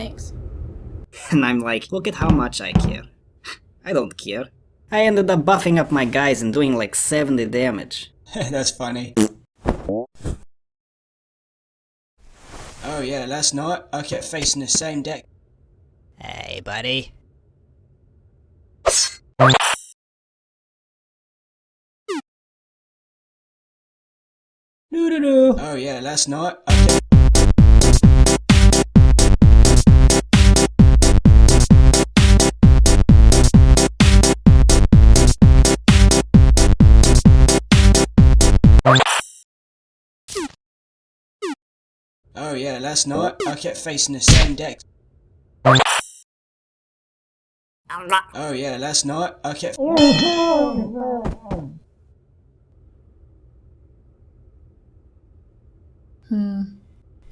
Thanks. And I'm like, look at how much I care. I don't care. I ended up buffing up my guys and doing like 70 damage. That's funny. Oh yeah, last night I kept facing the same deck. Hey, buddy. Doo doo doo. Oh yeah, last night I Oh yeah, last night I kept facing the same deck. Oh yeah, last night I kept Hmm.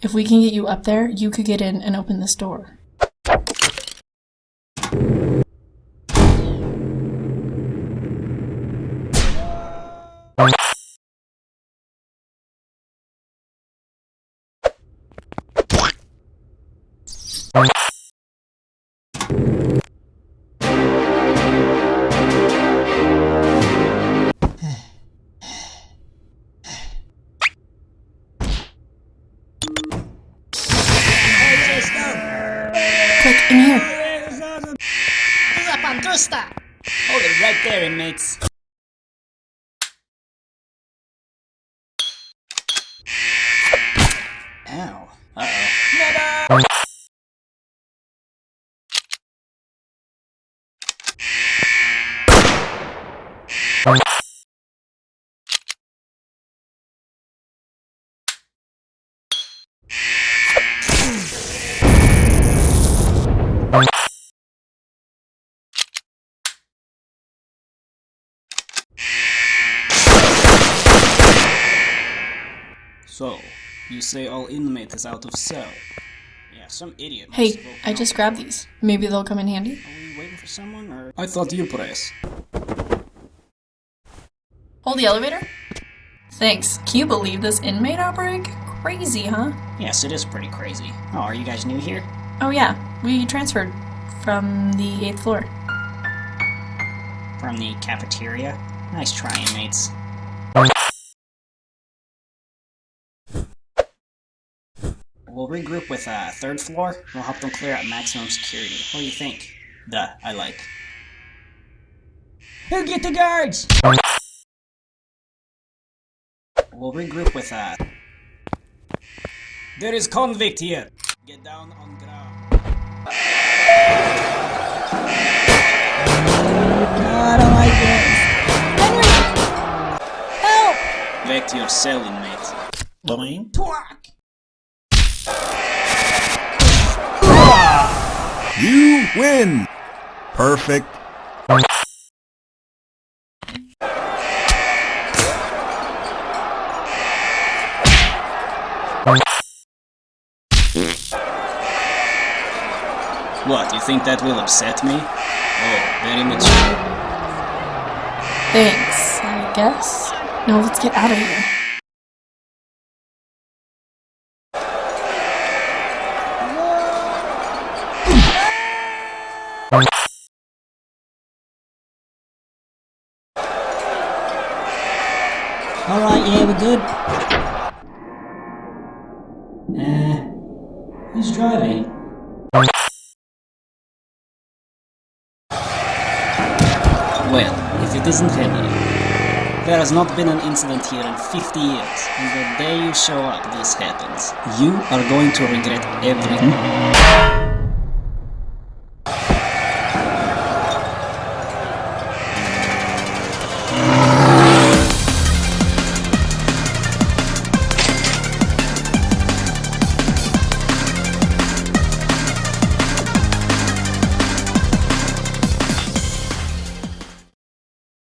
If we can get you up there, you could get in and open this door. Click in here. Hold it right there, inmates. So, you say all inmate is out of cell? Yeah, some idiot. Hey, I just grabbed these. Maybe they'll come in handy. Are we waiting for someone, or...? I thought you press. Hold the elevator. Thanks. Can you believe this inmate outbreak? Crazy, huh? Yes, it is pretty crazy. Oh, are you guys new here? Oh yeah, we transferred from the 8th floor. From the cafeteria? Nice try, inmates. We'll regroup with uh, third floor. We'll help them clear out maximum security. What do you think? Duh, I like. Who get the guards? We'll regroup with uh. There is convict here. Get down on ground. I don't like this. Back to your cell, inmate. Twack! You win! Perfect. What, you think that will upset me? Oh, very much. Thanks, I guess. Now let's get out of here. Alright, yeah, we're good. Uh, who's driving? Well, if it isn't Henry. There has not been an incident here in 50 years, and the day you show up this happens. You are going to regret everything.